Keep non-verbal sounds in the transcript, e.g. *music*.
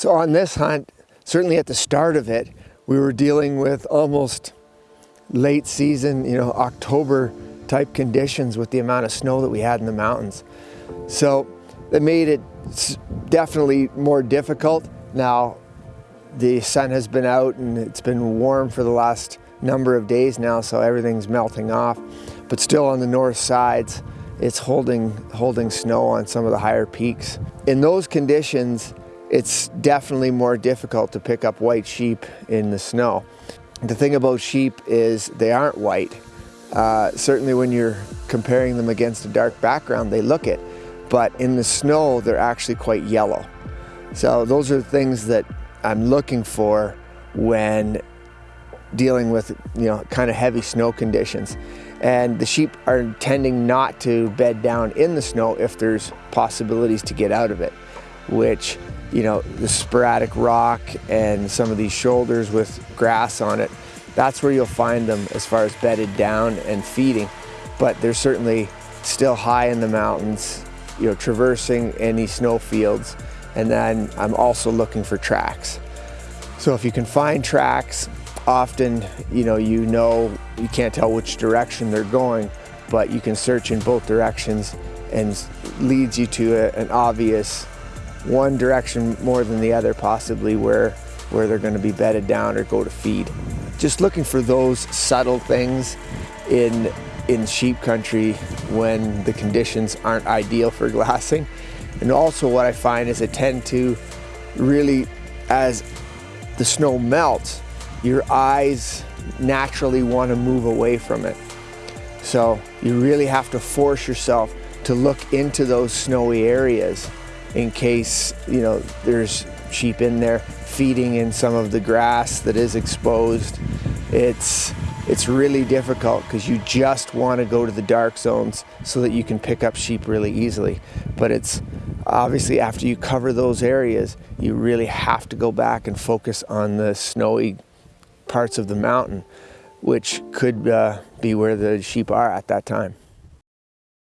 So on this hunt, certainly at the start of it, we were dealing with almost late season, you know, October type conditions with the amount of snow that we had in the mountains. So that made it definitely more difficult. Now, the sun has been out and it's been warm for the last number of days now, so everything's melting off. But still on the north sides, it's holding, holding snow on some of the higher peaks. In those conditions, it's definitely more difficult to pick up white sheep in the snow. The thing about sheep is they aren't white. Uh, certainly when you're comparing them against a dark background, they look it. But in the snow, they're actually quite yellow. So those are things that I'm looking for when dealing with you know kind of heavy snow conditions and the sheep are tending not to bed down in the snow if there's possibilities to get out of it which you know the sporadic rock and some of these shoulders with grass on it that's where you'll find them as far as bedded down and feeding. But they're certainly still high in the mountains you know traversing any snow fields. And then I'm also looking for tracks. So if you can find tracks often, you know, you know, you can't tell which direction they're going, but you can search in both directions and leads you to a, an obvious one direction more than the other possibly where, where they're gonna be bedded down or go to feed. Just looking for those subtle things in, in sheep country when the conditions aren't ideal for *laughs* glassing. And also what I find is I tend to really, as the snow melts, your eyes naturally want to move away from it. So you really have to force yourself to look into those snowy areas in case, you know, there's sheep in there feeding in some of the grass that is exposed. It's, it's really difficult because you just want to go to the dark zones so that you can pick up sheep really easily. But it's obviously after you cover those areas, you really have to go back and focus on the snowy parts of the mountain, which could uh, be where the sheep are at that time.